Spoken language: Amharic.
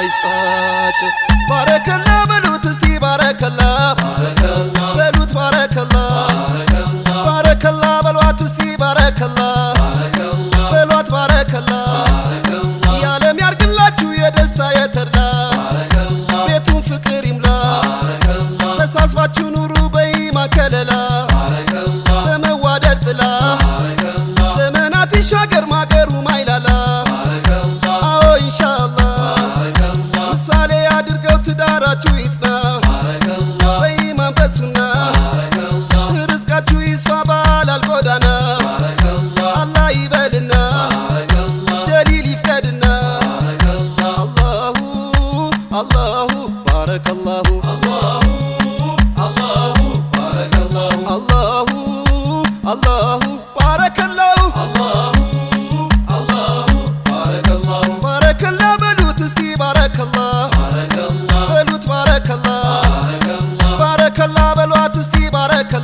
ይስጣቸው። ባረከላ በሉት እስቲ ባረከላ። በሉት ባረከላ። ባረከላ በሏት እስቲ ባረከላ። በሏት ባረከላ። የዓለም ያርግላችሁ የደስታ የተድላ። ቤቱን ፍቅር ይምላ። ተሳስባችሁ ኑሩ በኢማን ከለላ በመዋደድ ጥላ። ዘመናት ይሻገር ማገሩ ማይላላ ትዳራችሁ ይጽና በኢማን በሱና ርዝቃችሁ ይስፋ ባላል ጎዳና አላህ ይበልና ጀሊል ይፍቀድና አላሁ አላሁ ባረከላሁ አላሁ አላሁ ባረከላሁ በሏት እስቲ ባረከላ